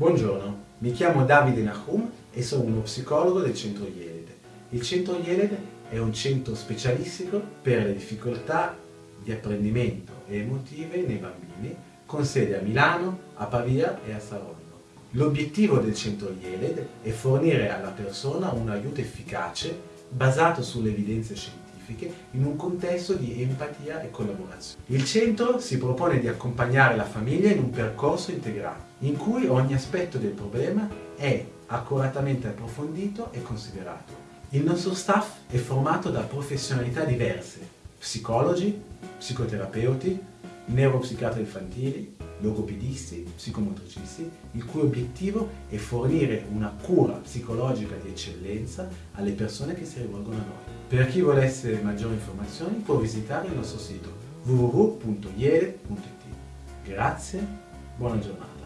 Buongiorno, mi chiamo Davide Nahum e sono uno psicologo del centro Yeled. Il centro Yeled è un centro specialistico per le difficoltà di apprendimento e emotive nei bambini con sede a Milano, a Pavia e a Saronno. L'obiettivo del centro Yeled è fornire alla persona un aiuto efficace basato sulle evidenze scientifiche in un contesto di empatia e collaborazione. Il centro si propone di accompagnare la famiglia in un percorso integrato, in cui ogni aspetto del problema è accuratamente approfondito e considerato. Il nostro staff è formato da professionalità diverse, psicologi, psicoterapeuti, neuropsichiatri infantili, logopedisti, psicomotricisti, il cui obiettivo è fornire una cura psicologica di eccellenza alle persone che si rivolgono a noi. Per chi volesse maggiori informazioni può visitare il nostro sito www.iere.it. Grazie, buona giornata.